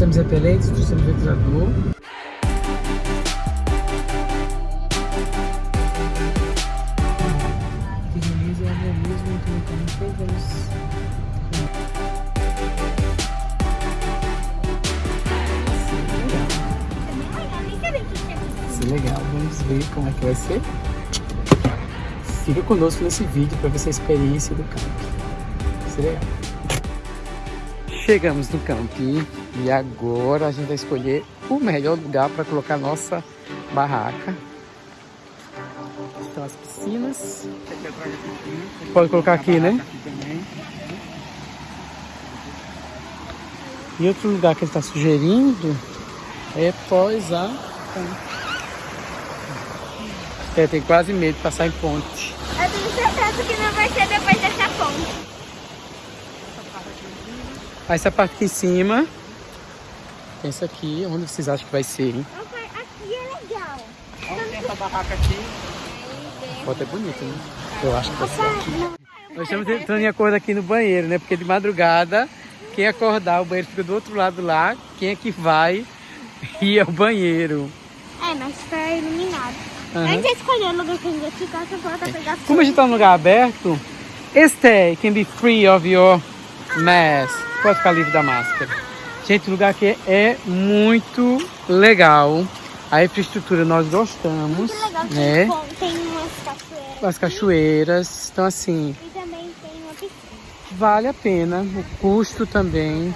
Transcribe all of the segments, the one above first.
Trouxemos repelentes, trouxemos ventilador. Beleza, é organismo, então vamos... Isso é legal, vamos ver como é que vai ser. Fica conosco nesse vídeo para ver essa experiência do campo. É legal. Chegamos no camping e agora a gente vai escolher o melhor lugar para colocar nossa barraca. Estão as piscinas. Pode colocar aqui, né? E outro lugar que ele está sugerindo é pós a é, tem quase medo de passar em ponte. Eu tenho certeza que não vai ser depois dessa ponte. Essa parte aqui em cima. Tem essa aqui. Onde vocês acham que vai ser, hein? Aqui é legal. Olha tem essa barraca aqui. A foto é bonita, né? Eu acho que vai ser aqui. Nós estamos entrando em acordo aqui no banheiro, né? Porque de madrugada, quem acordar, o banheiro fica do outro lado lá. Quem é que vai ir ao banheiro? É, mas tá iluminado. Uhum. A gente já escolheu o lugar que a gente vai ficar, só falta pegar Como a gente tá num lugar aberto, stay can be free of your mask. Pode ficar livre da máscara. Gente, o lugar aqui é muito legal. A infraestrutura nós gostamos, Muito legal, né? tem umas cachoeiras. As cachoeiras, então assim, E também tem uma piscina. vale a pena. O custo também.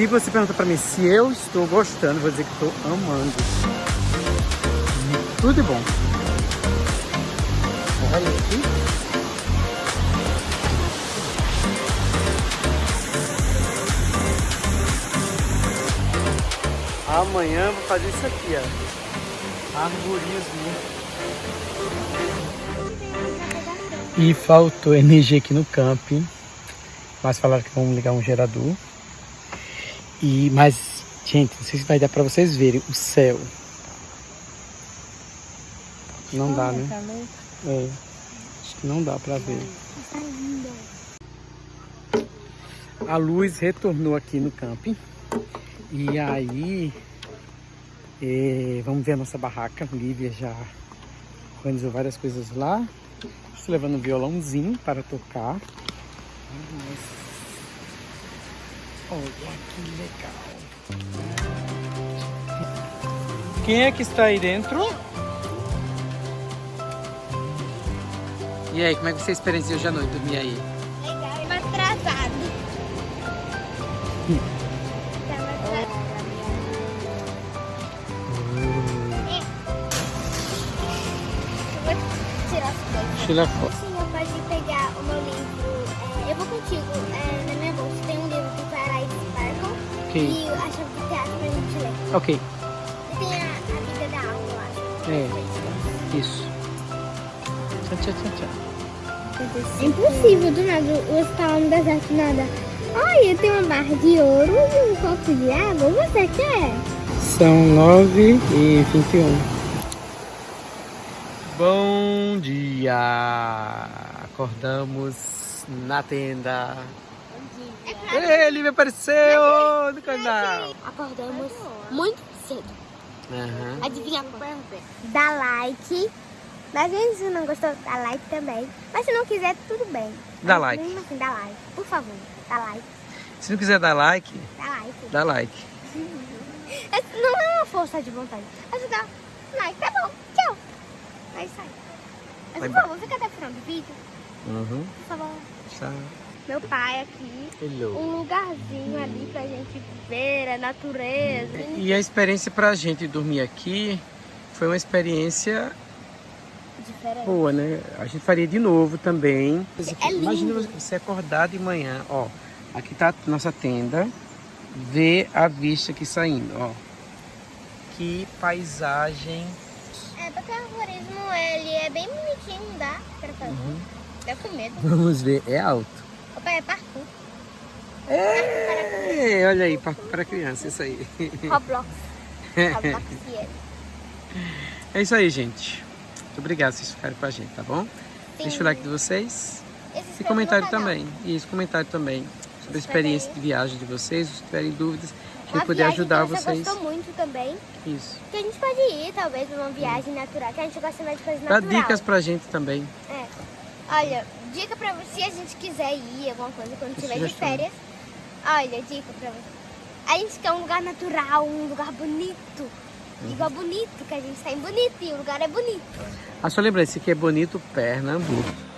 Se você pergunta pra mim se eu estou gostando, vou dizer que estou amando. Tudo de bom. Olha aqui. Amanhã vou fazer isso aqui, ó. Arborismo. E faltou energia aqui no camping. Mas falaram que vão ligar um gerador. E, mas, gente, não sei se vai dar pra vocês verem o céu. Não dá, né? É. Acho que não dá pra ver. Tá. A luz retornou aqui no camping. E aí, é, vamos ver a nossa barraca. Lívia já organizou várias coisas lá. Estou levando um violãozinho para tocar. Olha que legal. Quem é que está aí dentro? E aí, como é que você experienciou hoje à noite dormir aí? Legal. Atrasado. Tava atrasado. Eu vou tirar foto. Você pode pegar o meu livro. é, eu vou contigo. é, Ok. e a chave de teatro pra gente ler. Ok, E tem a, a vida da aula, eu acho. é, isso. Tchau, tchau, tchau, tchau. É impossível do nada você tá lá no deserto nada. Olha, tem uma barra de ouro e um copo de água. Você quer? São 9 e 21. Bom dia! Acordamos na tenda. Ele me apareceu no canal. Acordamos muito cedo. Aham. Adivinha quando? Dá like. Mas se não gostou, dá like também. Mas se não quiser, tudo bem. Dá Mas like. Mesmo assim, dá like. Por favor, dá like. Se não quiser dar like, Dá like. dá like. Não é uma força de vontade. Dar like. Tá bom, tchau. Aí. Mas, Vai por favor, fica até o final do vídeo. Uhum. Por favor. Tchau. Meu pai aqui. Hello. Um lugarzinho ali pra gente ver a natureza. E a experiência pra gente dormir aqui foi uma experiência Diferente. Boa, né? A gente faria de novo também. É. Imagina você acordar de manhã, ó. Aqui tá a nossa tenda. Ver a vista aqui saindo, ó. Que paisagem. É, porque o arborismo, ele é bem bonitinho, dá pra fazer. Dá com medo. Vamos ver, é alto. Opa, é parkour. É, olha aí, para, para criança, isso aí. Roblox. Roblox, yes. É isso aí, gente. Muito obrigado vocês ficarem com a gente, tá bom? Deixa o like de vocês. E E comentário também. E esse comentário também. Sobre a experiência de viagem de vocês. Se tiverem dúvidas, que eu puder ajudar que você vocês. gostou muito também. Isso. Que a gente pode ir, talvez, numa viagem natural. Que a gente gosta mais de coisa Dá natural. dicas pra gente também. É. Olha, dica pra você, se a gente quiser ir, alguma coisa, quando tiver de férias. Olha, dica pra você. A gente quer um lugar natural, um lugar bonito. Uhum. Igual bonito, que a gente tá em bonito e o lugar é bonito. Ah, só lembrar, esse aqui é Bonito Pernambuco.